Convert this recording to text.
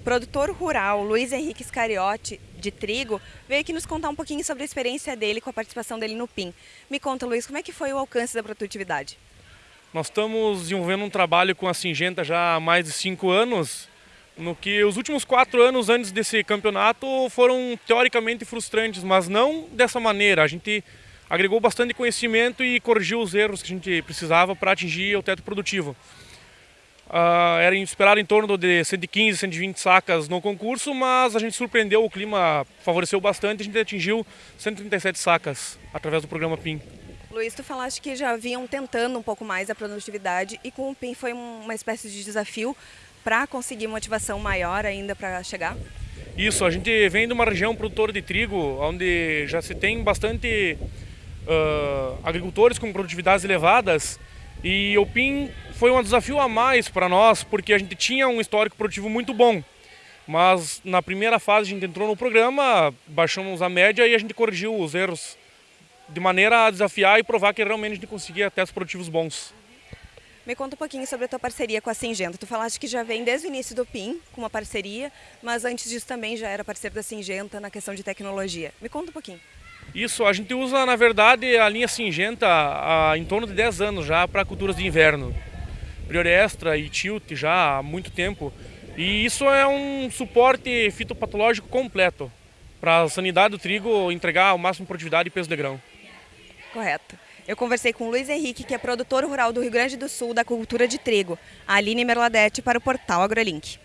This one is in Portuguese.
produtor rural Luiz Henrique Scariotti, de trigo, veio aqui nos contar um pouquinho sobre a experiência dele com a participação dele no PIN. Me conta, Luiz, como é que foi o alcance da produtividade? Nós estamos desenvolvendo um trabalho com a Singenta já há mais de cinco anos, no que os últimos quatro anos antes desse campeonato foram teoricamente frustrantes, mas não dessa maneira. A gente agregou bastante conhecimento e corrigiu os erros que a gente precisava para atingir o teto produtivo. Uh, era esperado em torno de 115, 120 sacas no concurso, mas a gente surpreendeu, o clima favoreceu bastante, a gente atingiu 137 sacas através do programa PIN. Luiz, tu falaste que já vinham tentando um pouco mais a produtividade e com o PIN foi uma espécie de desafio para conseguir motivação maior ainda para chegar? Isso, a gente vem de uma região produtora de trigo, onde já se tem bastante uh, agricultores com produtividades elevadas e o PIN foi um desafio a mais para nós, porque a gente tinha um histórico produtivo muito bom. Mas na primeira fase a gente entrou no programa, baixamos a média e a gente corrigiu os erros de maneira a desafiar e provar que realmente a gente conseguia testes produtivos bons. Me conta um pouquinho sobre a tua parceria com a Singenta. Tu falaste que já vem desde o início do PIN com uma parceria, mas antes disso também já era parceiro da Singenta na questão de tecnologia. Me conta um pouquinho. Isso, a gente usa, na verdade, a linha Singenta há em torno de 10 anos já para culturas de inverno. Priori Extra e Tilt já há muito tempo. E isso é um suporte fitopatológico completo para a sanidade do trigo entregar o máximo de produtividade e peso de grão. Correto. Eu conversei com o Luiz Henrique, que é produtor rural do Rio Grande do Sul da cultura de trigo, a Aline Merladete para o portal AgroLink.